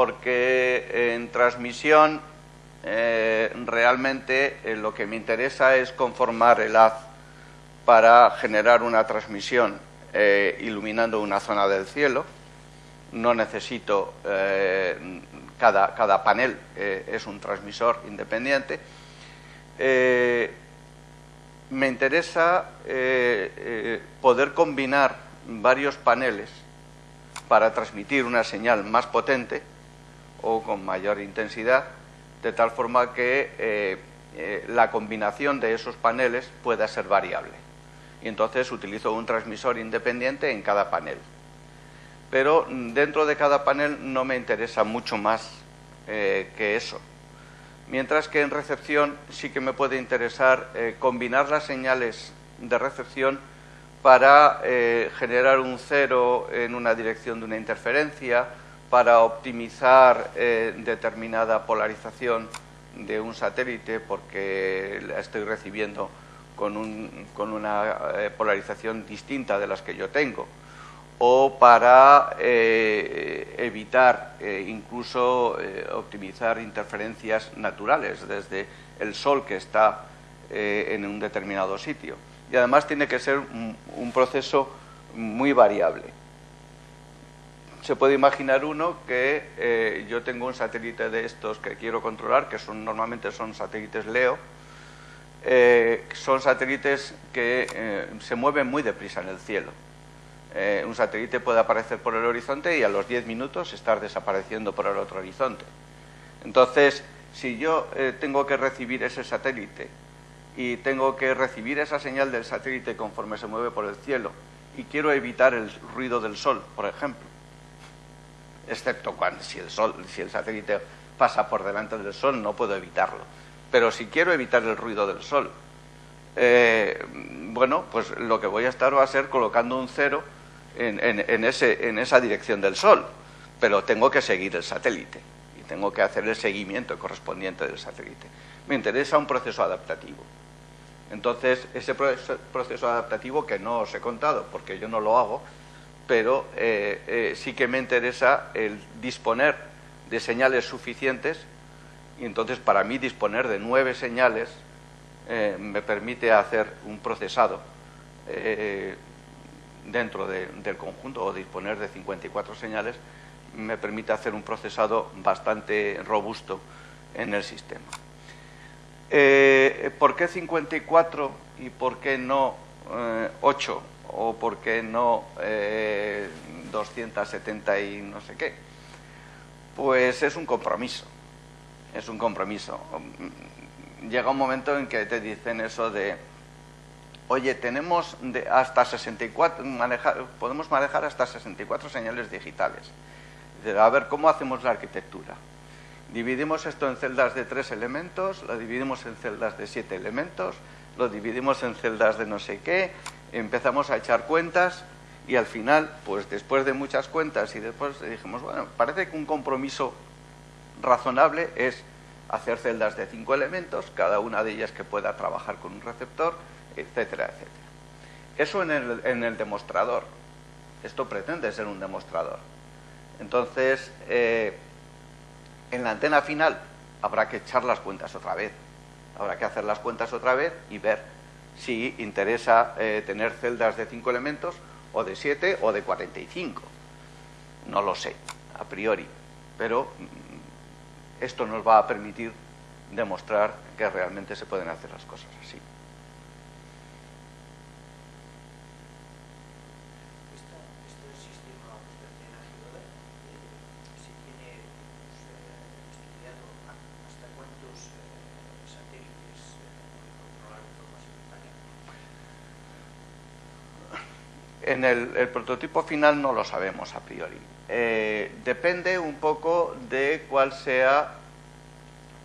porque en transmisión eh, realmente eh, lo que me interesa es conformar el haz para generar una transmisión eh, iluminando una zona del cielo. No necesito cada, cada, panel es un transmisor independiente. me interesa poder combinar varios paneles para transmitir una señal más potente o con mayor intensidad, de tal forma que eh, eh, la combinación de esos paneles pueda ser variable. Y entonces utilizo un transmisor independiente en cada panel. Pero dentro de cada panel no me interesa mucho más eh, que eso. Mientras que en recepción sí que me puede interesar combinar las señales de recepción para generar un cero en una dirección de una interferencia, para optimizar eh, determinada polarización de un satélite porque la estoy recibiendo con, una eh, polarización distinta de las que yo tengo o para eh, evitar incluso optimizar interferencias naturales desde el sol que está en un determinado sitio. Y además tiene que ser un proceso muy variable se puede imaginar uno que eh, yo tengo un satélite de estos que quiero controlar, que son normalmente son satélites LEO, eh, son satélites que eh, se mueven muy deprisa en el cielo. un satélite puede aparecer por el horizonte y a los 10 minutos estar desapareciendo por el otro horizonte. Entonces, si yo tengo que recibir ese satélite y tengo que recibir esa señal del satélite conforme se mueve por el cielo y quiero evitar el ruido del sol, por ejemplo, excepto cuando si el sol, si el satélite pasa por delante del sol, no puedo evitarlo. Pero si quiero evitar el ruido del sol, eh, bueno, pues lo que voy a estar va a ser colocando un cero en, ese, en esa dirección del sol, pero tengo que seguir el satélite y tengo que hacer el seguimiento correspondiente del satélite. Me interesa un proceso adaptativo. Entonces, ese proceso adaptativo que no os he contado, porque yo no lo hago, pero eh, eh, sí que me interesa el disponer de señales suficientes y entonces para mí disponer de nueve señales eh, me permite hacer un procesado dentro del conjunto o disponer de 54 señales me permite hacer un procesado bastante robusto en el sistema. ¿Por qué 54 y por qué no 8 eh, o por qué no 270 eh, y no sé qué? Pues es un compromiso, es un compromiso. Llega un momento en que te dicen eso de, oye, tenemos hasta 64, podemos manejar hasta 64 señales digitales. A ver, ¿cómo hacemos la arquitectura? Dividimos esto en celdas de tres elementos, lo dividimos en celdas de siete elementos, lo dividimos en celdas de no sé qué, empezamos a echar cuentas y al final, pues después de muchas cuentas y después dijimos, bueno, parece que un compromiso razonable es hacer celdas de cinco elementos, cada una de ellas que pueda trabajar con un receptor, etcétera, etcétera. Eso en el, en el demostrador. Esto pretende ser un demostrador. Entonces, eh, en la antena final habrá que echar las cuentas otra vez. Habrá que hacer las cuentas otra vez y ver si interesa eh, tener celdas de 5 elementos o de 7 o de 45. No lo sé, a priori. Pero mm, esto nos va a permitir demostrar que realmente se pueden hacer las cosas así. En el, prototipo final no lo sabemos a priori. Eh, depende un poco de cuál sea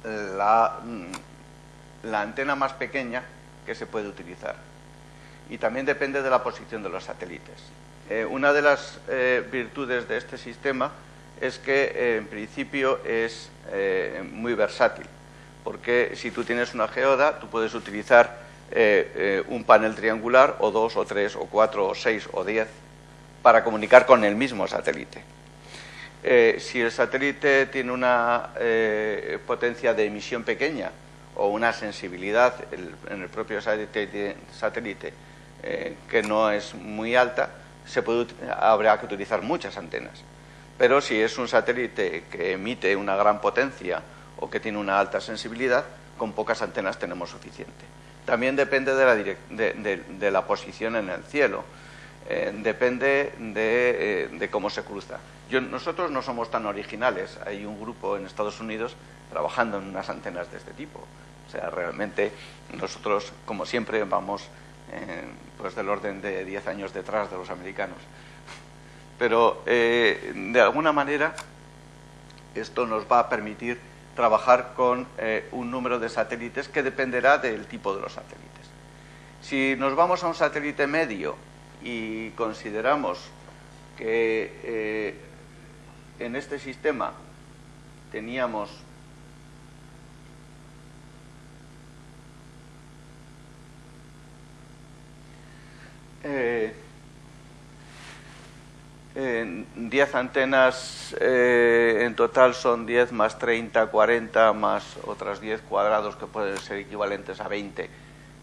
la, mm, la, antena más pequeña que se puede utilizar. Y también depende de la posición de los satélites. Eh, una de las eh, virtudes de este sistema es que en principio es muy versátil, porque si tú tienes una geoda, tú puedes utilizar eh, eh, un panel triangular o dos o tres o cuatro o seis o diez para comunicar con el mismo satélite. Eh, si el satélite tiene una potencia de emisión pequeña o una sensibilidad en el propio satélite, satélite que no es muy alta, se puede, habrá que utilizar muchas antenas. Pero si es un satélite que emite una gran potencia o que tiene una alta sensibilidad, con pocas antenas tenemos suficiente. También depende de la, de, la posición en el cielo, eh, depende eh, de, cómo se cruza. Nosotros no somos tan originales, hay un grupo en Estados Unidos trabajando en unas antenas de este tipo. O sea, realmente nosotros, como siempre, vamos eh, pues del orden de 10 años detrás de los americanos. Pero, de alguna manera, esto nos va a permitir trabajar con eh, un número de satélites que dependerá del tipo de los satélites. Si nos vamos a un satélite medio y consideramos que eh, en este sistema teníamos eh, 10 antenas eh, en total son 10 más 30, 40 más otras 10 cuadrados que pueden ser equivalentes a 20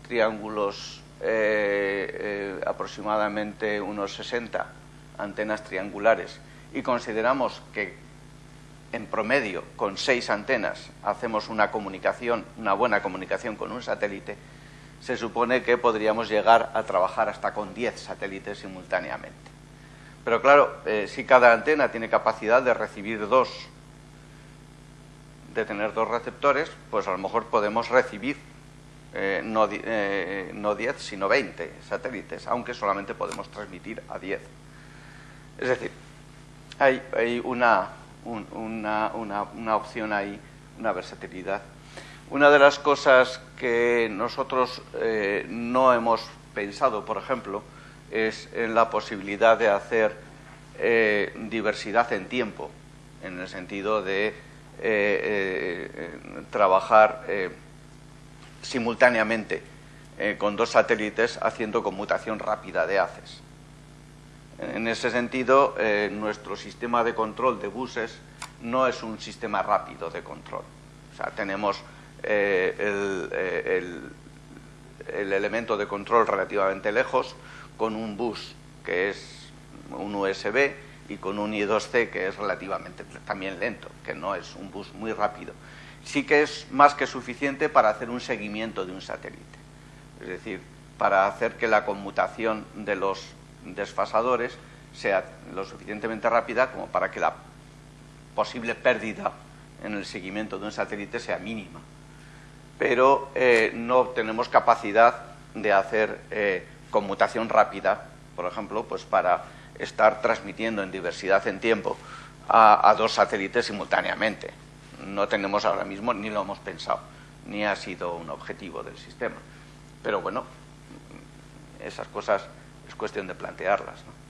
triángulos, eh, eh, aproximadamente unos 60 antenas triangulares y consideramos que en promedio con 6 antenas hacemos una comunicación, una buena comunicación con un satélite, se supone que podríamos llegar a trabajar hasta con 10 satélites simultáneamente. Pero claro, eh, si cada antena tiene capacidad de recibir dos, de tener dos receptores, pues a lo mejor podemos recibir eh, no, eh, no 10, sino 20 satélites, aunque solamente podemos transmitir a 10. Es decir, hay, hay una, una, una, opción ahí, una versatilidad. Una de las cosas que nosotros eh, no hemos pensado, por ejemplo, es en la posibilidad de hacer diversidad en tiempo, en el sentido de trabajar simultáneamente eh, con dos satélites haciendo conmutación rápida de haces. En ese sentido, eh, nuestro sistema de control de buses no es un sistema rápido de control. O sea, tenemos eh, el, elemento de control relativamente lejos con un bus que es un USB y con un I2C que es relativamente también lento, que no es un bus muy rápido sí que es más que suficiente para hacer un seguimiento de un satélite. Es decir, para hacer que la conmutación de los desfasadores sea lo suficientemente rápida como para que la posible pérdida en el seguimiento de un satélite sea mínima. Pero eh, no tenemos capacidad de hacer eh, conmutación rápida, por ejemplo, pues para estar transmitiendo en diversidad en tiempo a dos satélites simultáneamente no tenemos ahora mismo ni lo hemos pensado, ni ha sido un objetivo del sistema. Pero bueno, esas cosas es cuestión de plantearlas. ¿no?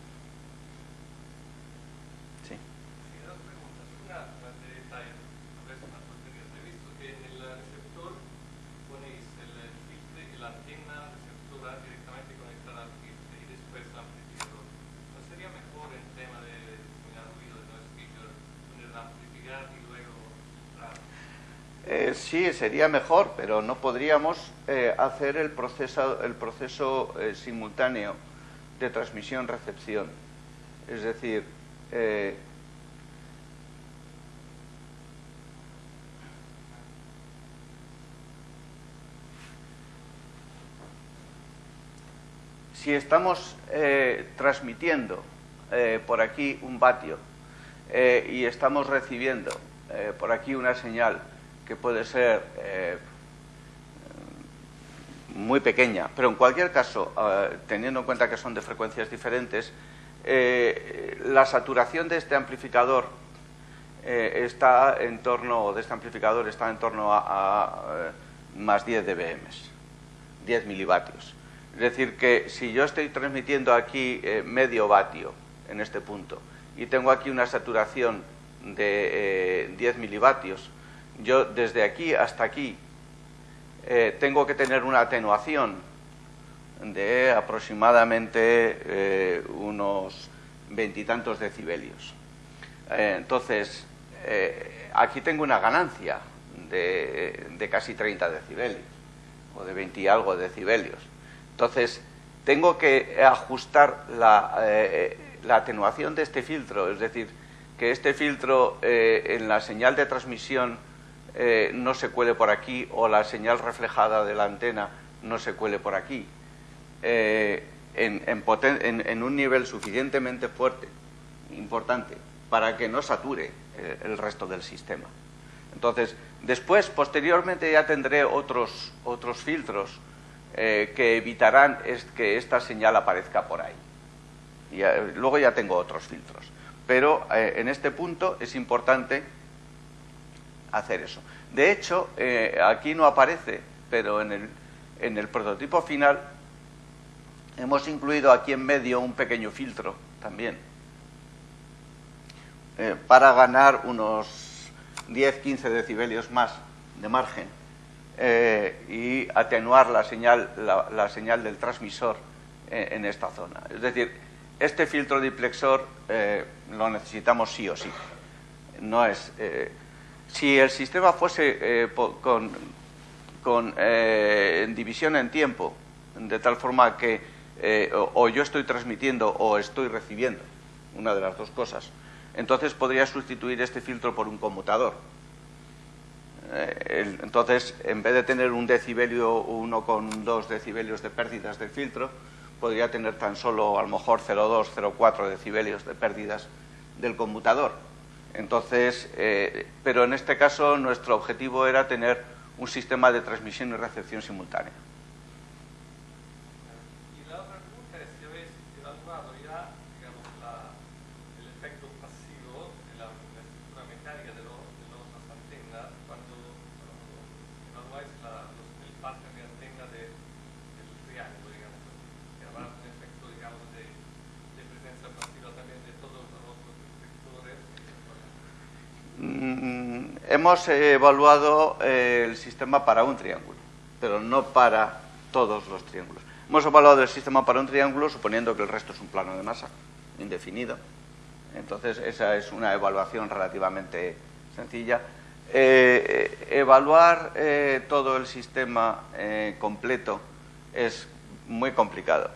Eh, sí, sería mejor, pero no podríamos eh, hacer el proceso, eh, simultáneo de transmisión-recepción. Es decir, si estamos transmitiendo por aquí un vatio y estamos recibiendo por aquí una señal que puede ser eh, muy pequeña, pero en cualquier caso, eh, teniendo en cuenta que son de frecuencias diferentes, eh, la saturación de este amplificador está en torno, de este amplificador está en torno a, más 10 dBm, 10 milivatios. Es decir, que si yo estoy transmitiendo aquí medio vatio en este punto y tengo aquí una saturación de 10 milivatios, yo desde aquí hasta aquí eh, tengo que tener una atenuación de aproximadamente eh, unos veintitantos decibelios. Eh, entonces, aquí tengo una ganancia de, casi 30 decibelios, o de 20 y algo decibelios. Entonces, tengo que ajustar la, la atenuación de este filtro, es decir, que este filtro en la señal de transmisión eh, no se cuele por aquí o la señal reflejada de la antena no se cuele por aquí, eh, en, un nivel suficientemente fuerte, importante, para que no sature eh, el resto del sistema. Entonces, después, posteriormente, ya tendré otros, otros filtros que evitarán que esta señal aparezca por ahí. Y, luego ya tengo otros filtros. Pero en este punto es importante hacer eso. De hecho, eh, aquí no aparece, pero en el, en el prototipo final hemos incluido aquí en medio un pequeño filtro también, eh, para ganar unos 10-15 decibelios más de margen eh, y atenuar la señal, la, señal del transmisor en esta zona. Es decir, este filtro diplexor lo necesitamos sí o sí. No es si el sistema fuese eh, con, eh, división en tiempo, de tal forma que eh, o, yo estoy transmitiendo o estoy recibiendo, una de las dos cosas, entonces podría sustituir este filtro por un conmutador. entonces, en vez de tener un decibelio, uno con dos decibelios de pérdidas del filtro, podría tener tan solo a lo mejor 0,2, 0,4 decibelios de pérdidas del conmutador Entonces, eh, pero en este caso nuestro objetivo era tener un sistema de transmisión y recepción simultánea. Hemos evaluado eh, el sistema para un triángulo, pero no para todos los triángulos. Hemos evaluado el sistema para un triángulo suponiendo que el resto es un plano de masa indefinido. Entonces, esa es una evaluación relativamente sencilla. Eh, evaluar eh, todo el sistema completo es muy complicado.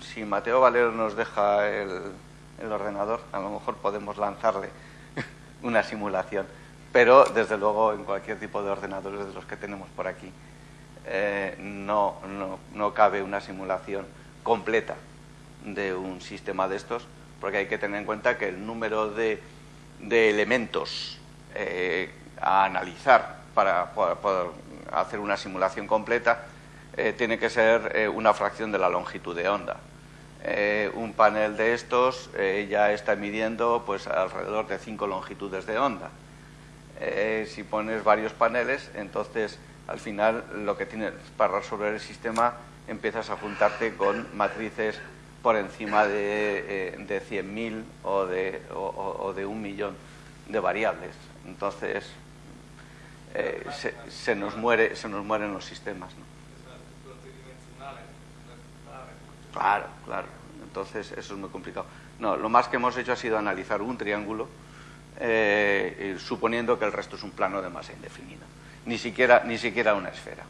si Mateo Valero nos deja el ordenador, a lo mejor podemos lanzarle una simulación pero desde luego en cualquier tipo de ordenadores de los que tenemos por aquí eh, no, no, cabe una simulación completa de un sistema de estos, porque hay que tener en cuenta que el número de, de elementos eh, a analizar para poder hacer una simulación completa eh, tiene que ser una fracción de la longitud de onda. un panel de estos ya está midiendo pues alrededor de cinco longitudes de onda. Eh, si pones varios paneles, entonces al final lo que tienes para resolver el sistema empiezas a juntarte con matrices por encima de, eh, de 100.000 o de, un millón de variables. Entonces eh, se, nos muere, se nos mueren los sistemas. Claro, claro. Entonces eso es muy complicado. No, lo más que hemos hecho ha sido analizar un triángulo eh, suponiendo que el resto es un plano de masa indefinida, ni siquiera, ni siquiera una esfera.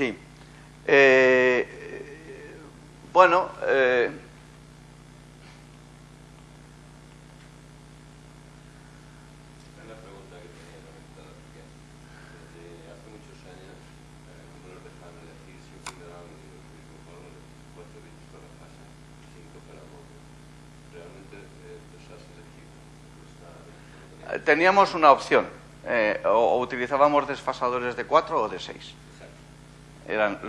Sí. Eh, bueno, eh, una pregunta que tenía comentada, porque desde hace muchos años eh, no nos dejaban elegir si un mineral un fórmula de 4 bits para la fase, 5 para el móvil. Realmente los has elegido. Teníamos una opción, eh, o, utilizábamos desfasadores de 4 o de 6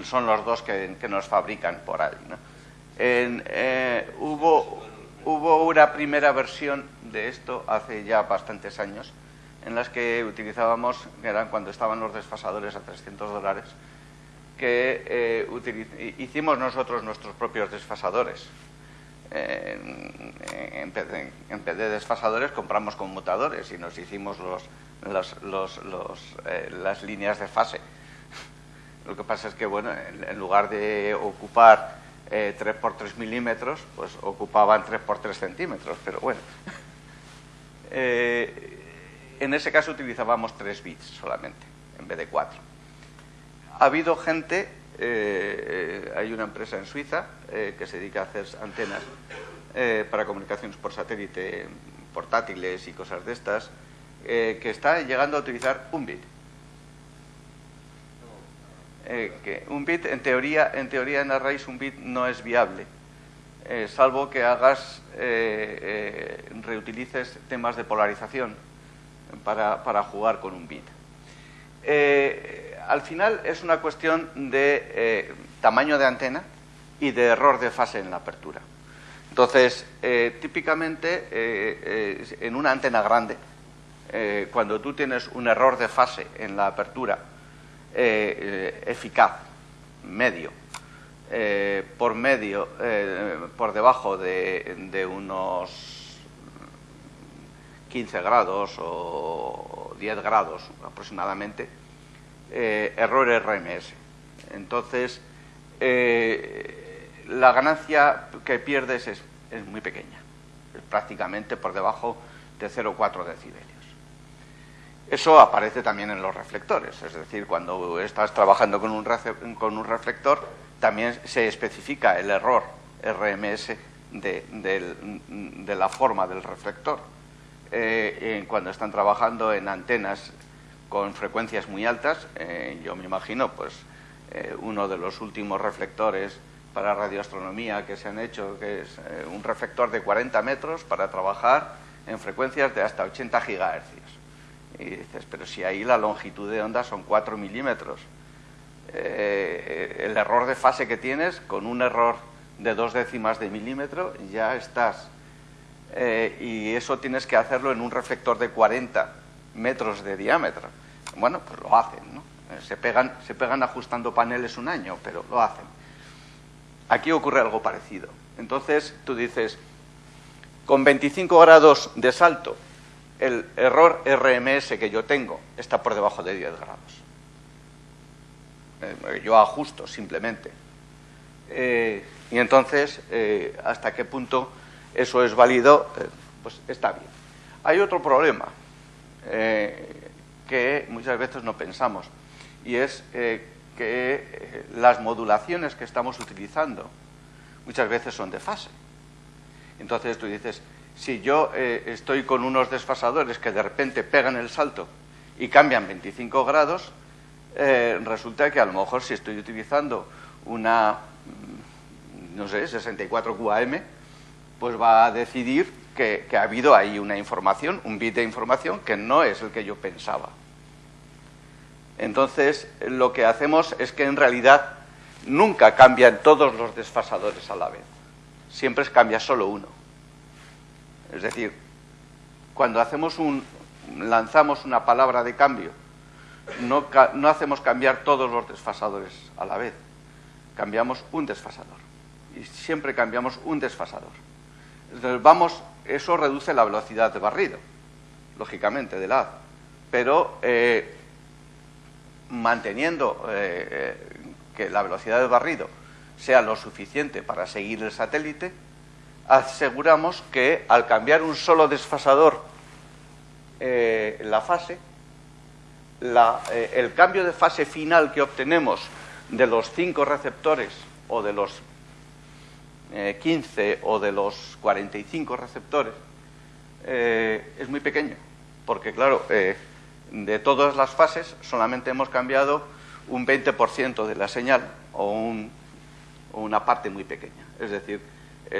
son los dos que, nos fabrican por ahí. Eh, hubo, hubo una primera versión de esto hace ya bastantes años, en las que utilizábamos, que eran cuando estaban los desfasadores a 300 dólares, que eh, hicimos nosotros nuestros propios desfasadores. En, vez de, desfasadores compramos conmutadores y nos hicimos los, eh, las líneas de fase lo que pasa es que, bueno, en, lugar de ocupar 3 eh, por 3 milímetros, pues ocupaban 3 por 3 centímetros, pero bueno. Eh, en ese caso utilizábamos 3 bits solamente, en vez de 4. Ha habido gente, eh, hay una empresa en Suiza que se dedica a hacer antenas para comunicaciones por satélite portátiles y cosas de estas, que está llegando a utilizar un bit. Eh, que un bit, en teoría, en teoría en arrays un bit no es viable, eh, salvo que hagas, eh, reutilices temas de polarización para, para jugar con un bit. Al final es una cuestión de tamaño de antena y de error de fase en la apertura. Entonces, típicamente en una antena grande, cuando tú tienes un error de fase en la apertura eh, eficaz, medio, eh, por medio, eh, por debajo de, unos 15 grados o 10 grados aproximadamente, error RMS. Entonces, la ganancia que pierdes es, muy pequeña, es prácticamente por debajo de 0,4 decibelios. Eso aparece también en los reflectores, es decir, cuando estás trabajando con un, con un reflector, también se especifica el error RMS de, la forma del reflector. Eh, cuando están trabajando en antenas con frecuencias muy altas, eh, yo me imagino, pues, eh, uno de los últimos reflectores para radioastronomía que se han hecho, que es un reflector de 40 metros para trabajar en frecuencias de hasta 80 gigahercios. Y dices, pero si ahí la longitud de onda son 4 milímetros, el error de fase que tienes con un error de dos décimas de milímetro, ya estás. Eh, y eso tienes que hacerlo en un reflector de 40 metros de diámetro. Bueno, pues lo hacen, ¿no? Eh, se pegan, se pegan ajustando paneles un año, pero lo hacen. Aquí ocurre algo parecido. Entonces tú dices, con 25 grados de salto, el error RMS que yo tengo está por debajo de 10 grados. Eh, yo ajusto simplemente. Y entonces, eh, ¿hasta qué punto eso es válido? Eh, pues está bien. Hay otro problema eh, que muchas veces no pensamos y es que las modulaciones que estamos utilizando muchas veces son de fase. Entonces tú dices, si yo estoy con unos desfasadores que de repente pegan el salto y cambian 25 grados, resulta que a lo mejor si estoy utilizando una no sé, 64 QAM, pues va a decidir que, ha habido ahí una información, un bit de información que no es el que yo pensaba. Entonces, lo que hacemos es que en realidad nunca cambian todos los desfasadores a la vez. Siempre cambia solo uno. Es decir, cuando hacemos un, lanzamos una palabra de cambio, no, no hacemos cambiar todos los desfasadores a la vez. Cambiamos un desfasador y siempre cambiamos un desfasador. Entonces vamos, eso reduce la velocidad de barrido, lógicamente, del haz, pero eh, manteniendo eh, eh, que la velocidad de barrido sea lo suficiente para seguir el satélite, aseguramos que al cambiar un solo desfasador la fase, el cambio de fase final que obtenemos de los cinco receptores o de los 15 eh, o de los 45 receptores eh, es muy pequeño, porque claro, eh, de todas las fases solamente hemos cambiado un 20% de la señal o, una parte muy pequeña. Es decir,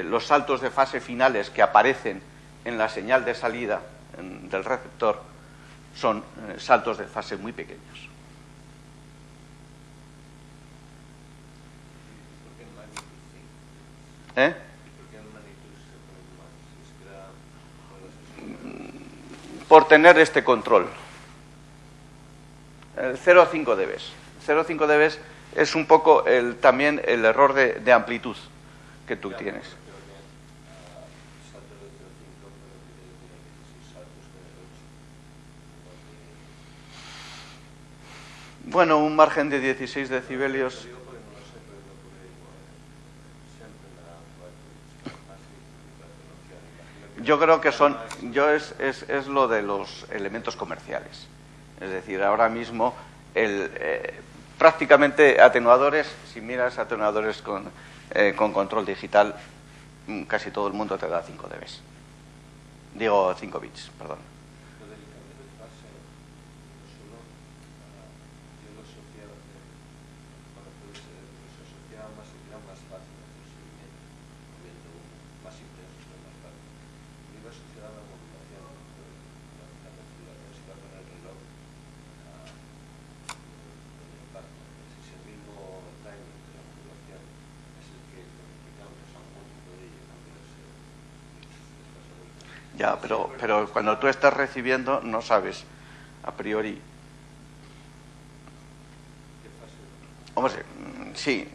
los saltos de fase finales que aparecen en la señal de salida del receptor son saltos de fase muy pequeños. ¿Eh? Por tener este control. El 0 a 5 dB. 0 a 5 dB es un poco el, también el error de, de amplitud que tú tienes. Bueno, un margen de 16 decibelios Yo creo que son, yo es, es, es lo de los elementos comerciales. Es decir, ahora mismo el, eh, prácticamente atenuadores, si miras atenuadores con, eh, con control digital, mm, casi todo el mundo te da 5 dB. Digo 5 bits, perdón. Cuando tú estás recibiendo no sabes a priori. Hombre, sí.